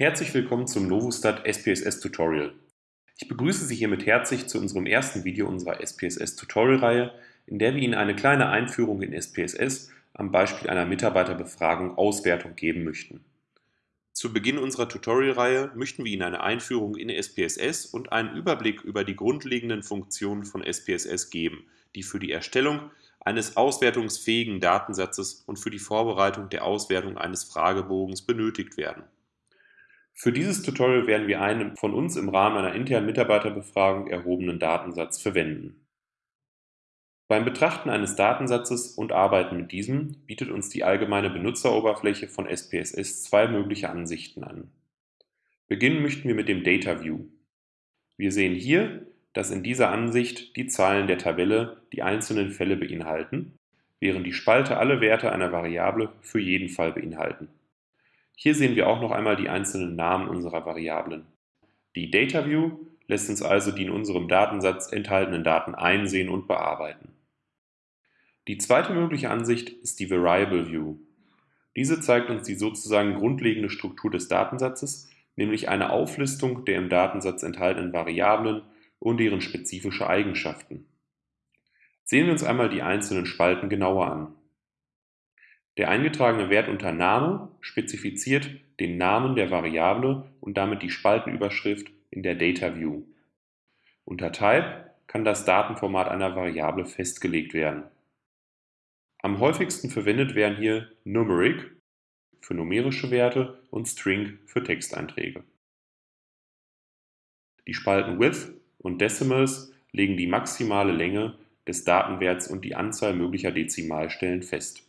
Herzlich willkommen zum Novustat SPSS Tutorial. Ich begrüße Sie hiermit herzlich zu unserem ersten Video unserer SPSS Tutorial-Reihe, in der wir Ihnen eine kleine Einführung in SPSS am Beispiel einer Mitarbeiterbefragung Auswertung geben möchten. Zu Beginn unserer Tutorial-Reihe möchten wir Ihnen eine Einführung in SPSS und einen Überblick über die grundlegenden Funktionen von SPSS geben, die für die Erstellung eines auswertungsfähigen Datensatzes und für die Vorbereitung der Auswertung eines Fragebogens benötigt werden. Für dieses Tutorial werden wir einen von uns im Rahmen einer internen Mitarbeiterbefragung erhobenen Datensatz verwenden. Beim Betrachten eines Datensatzes und Arbeiten mit diesem bietet uns die allgemeine Benutzeroberfläche von SPSS zwei mögliche Ansichten an. Beginnen möchten wir mit dem Data View. Wir sehen hier, dass in dieser Ansicht die Zahlen der Tabelle die einzelnen Fälle beinhalten, während die Spalte alle Werte einer Variable für jeden Fall beinhalten. Hier sehen wir auch noch einmal die einzelnen Namen unserer Variablen. Die Data View lässt uns also die in unserem Datensatz enthaltenen Daten einsehen und bearbeiten. Die zweite mögliche Ansicht ist die Variable View. Diese zeigt uns die sozusagen grundlegende Struktur des Datensatzes, nämlich eine Auflistung der im Datensatz enthaltenen Variablen und deren spezifische Eigenschaften. Sehen wir uns einmal die einzelnen Spalten genauer an. Der eingetragene Wert unter Name spezifiziert den Namen der Variable und damit die Spaltenüberschrift in der Data View. Unter Type kann das Datenformat einer Variable festgelegt werden. Am häufigsten verwendet werden hier Numeric für numerische Werte und String für Texteinträge. Die Spalten Width und Decimals legen die maximale Länge des Datenwerts und die Anzahl möglicher Dezimalstellen fest.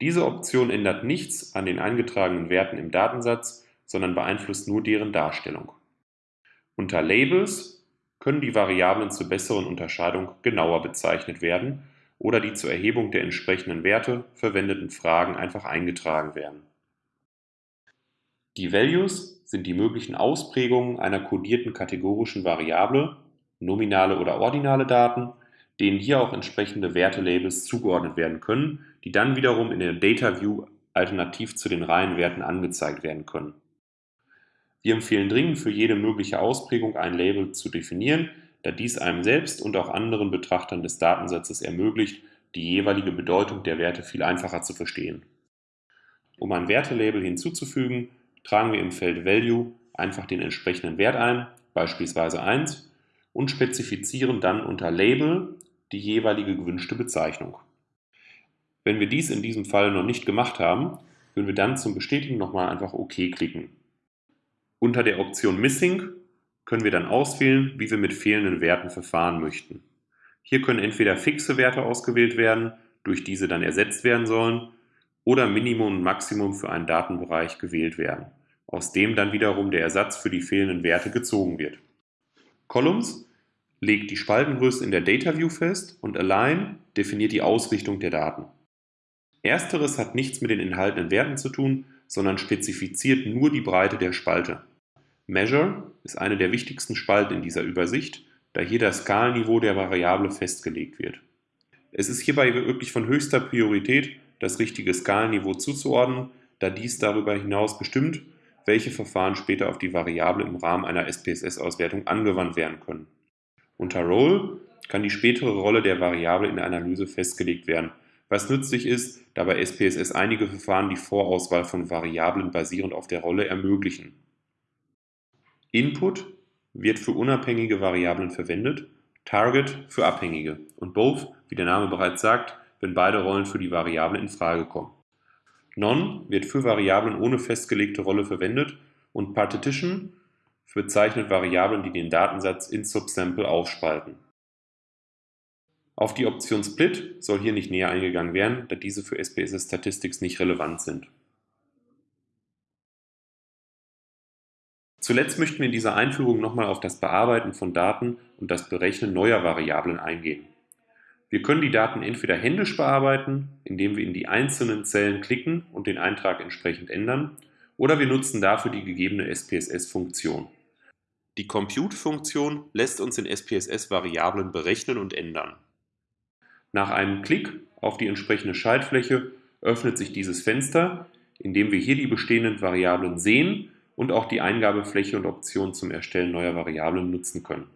Diese Option ändert nichts an den eingetragenen Werten im Datensatz, sondern beeinflusst nur deren Darstellung. Unter Labels können die Variablen zur besseren Unterscheidung genauer bezeichnet werden oder die zur Erhebung der entsprechenden Werte verwendeten Fragen einfach eingetragen werden. Die Values sind die möglichen Ausprägungen einer kodierten kategorischen Variable, nominale oder ordinale Daten, denen hier auch entsprechende Wertelabels zugeordnet werden können, die dann wiederum in der Data View alternativ zu den Reihenwerten angezeigt werden können. Wir empfehlen dringend für jede mögliche Ausprägung ein Label zu definieren, da dies einem selbst und auch anderen Betrachtern des Datensatzes ermöglicht, die jeweilige Bedeutung der Werte viel einfacher zu verstehen. Um ein Wertelabel hinzuzufügen, tragen wir im Feld Value einfach den entsprechenden Wert ein, beispielsweise 1, und spezifizieren dann unter Label die jeweilige gewünschte Bezeichnung. Wenn wir dies in diesem Fall noch nicht gemacht haben, würden wir dann zum Bestätigen nochmal einfach OK klicken. Unter der Option Missing können wir dann auswählen, wie wir mit fehlenden Werten verfahren möchten. Hier können entweder fixe Werte ausgewählt werden, durch diese dann ersetzt werden sollen, oder Minimum und Maximum für einen Datenbereich gewählt werden, aus dem dann wiederum der Ersatz für die fehlenden Werte gezogen wird. Columns legt die Spaltengröße in der Data View fest und Align definiert die Ausrichtung der Daten. Ersteres hat nichts mit den enthaltenen Werten zu tun, sondern spezifiziert nur die Breite der Spalte. Measure ist eine der wichtigsten Spalten in dieser Übersicht, da hier das Skalenniveau der Variable festgelegt wird. Es ist hierbei wirklich von höchster Priorität, das richtige Skalenniveau zuzuordnen, da dies darüber hinaus bestimmt, welche Verfahren später auf die Variable im Rahmen einer SPSS-Auswertung angewandt werden können. Unter Role kann die spätere Rolle der Variable in der Analyse festgelegt werden, was nützlich ist, da bei SPSS einige Verfahren die Vorauswahl von Variablen basierend auf der Rolle ermöglichen. Input wird für unabhängige Variablen verwendet, Target für abhängige und Both, wie der Name bereits sagt, wenn beide Rollen für die Variable in Frage kommen. Non wird für Variablen ohne festgelegte Rolle verwendet und Partition bezeichnet Variablen, die den Datensatz in Subsample aufspalten. Auf die Option Split soll hier nicht näher eingegangen werden, da diese für SPSS Statistics nicht relevant sind. Zuletzt möchten wir in dieser Einführung nochmal auf das Bearbeiten von Daten und das Berechnen neuer Variablen eingehen. Wir können die Daten entweder händisch bearbeiten, indem wir in die einzelnen Zellen klicken und den Eintrag entsprechend ändern, oder wir nutzen dafür die gegebene SPSS-Funktion. Die Compute-Funktion lässt uns in SPSS Variablen berechnen und ändern. Nach einem Klick auf die entsprechende Schaltfläche öffnet sich dieses Fenster, in dem wir hier die bestehenden Variablen sehen und auch die Eingabefläche und Optionen zum Erstellen neuer Variablen nutzen können.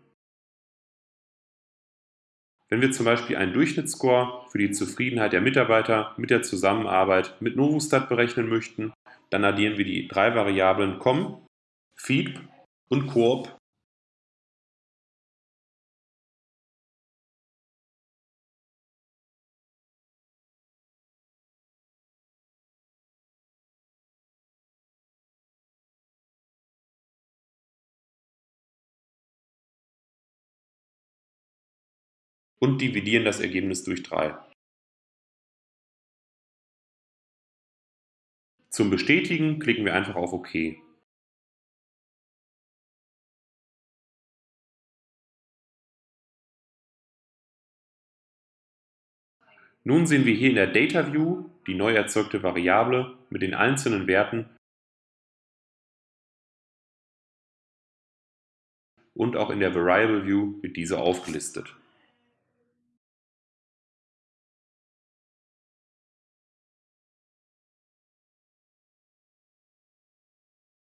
Wenn wir zum Beispiel einen Durchschnittsscore für die Zufriedenheit der Mitarbeiter mit der Zusammenarbeit mit Novustat berechnen möchten, dann addieren wir die drei Variablen com, feed und coop und dividieren das Ergebnis durch 3. Zum Bestätigen klicken wir einfach auf OK. Nun sehen wir hier in der Data View die neu erzeugte Variable mit den einzelnen Werten und auch in der Variable View wird diese aufgelistet.